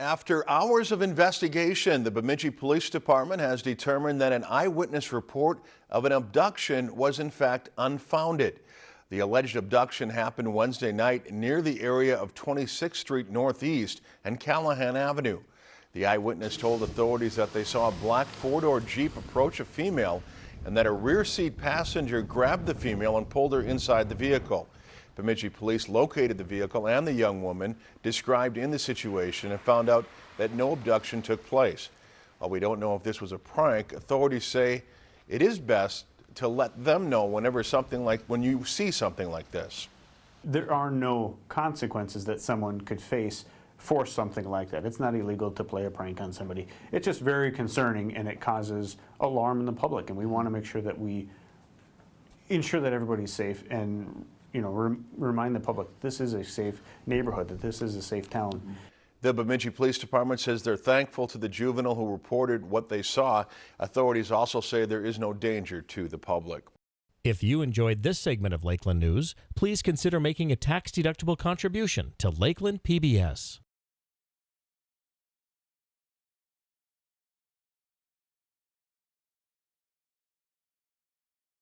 After hours of investigation, the Bemidji Police Department has determined that an eyewitness report of an abduction was in fact unfounded. The alleged abduction happened Wednesday night near the area of 26th Street Northeast and Callahan Avenue. The eyewitness told authorities that they saw a black four-door Jeep approach a female and that a rear seat passenger grabbed the female and pulled her inside the vehicle. Bemidji police located the vehicle and the young woman described in the situation and found out that no abduction took place. While we don't know if this was a prank, authorities say it is best to let them know whenever something like when you see something like this. There are no consequences that someone could face for something like that. It's not illegal to play a prank on somebody. It's just very concerning and it causes alarm in the public and we want to make sure that we ensure that everybody's safe and you know rem remind the public this is a safe neighborhood, that this is a safe town. The Bemidji Police Department says they're thankful to the juvenile who reported what they saw. Authorities also say there is no danger to the public. If you enjoyed this segment of Lakeland News, please consider making a tax-deductible contribution to Lakeland PBS.